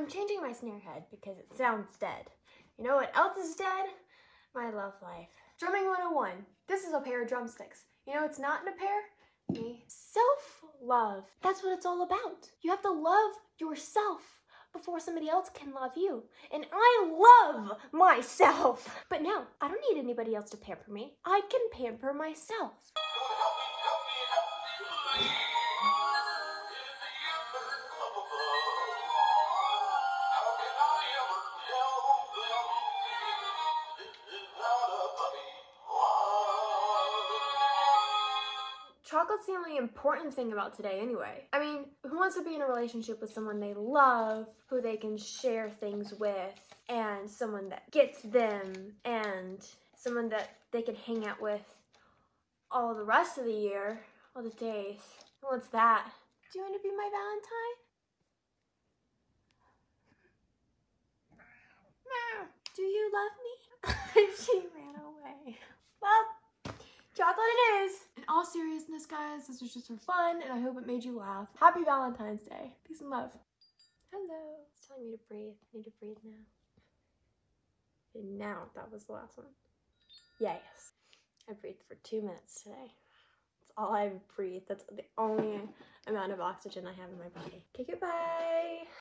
I'm changing my snare head because it sounds dead. You know what else is dead? My love life. Drumming 101. This is a pair of drumsticks. You know it's not in a pair? Me. Self-love. That's what it's all about. You have to love yourself before somebody else can love you. And I love myself. But now, I don't need anybody else to pamper me. I can pamper myself. Chocolate's the only important thing about today anyway. I mean, who wants to be in a relationship with someone they love, who they can share things with, and someone that gets them, and someone that they can hang out with all the rest of the year, all the days. Who wants that? Do you want to be my Valentine? No. Do you love me? she ran away. Well, chocolate it is. All seriousness, guys, this was just for fun, and I hope it made you laugh. Happy Valentine's Day. Peace and love. Hello. It's telling me to breathe. I need to breathe now. And now, that was the last one. Yes. I breathed for two minutes today. That's all I've breathed. That's the only amount of oxygen I have in my body. Okay, goodbye.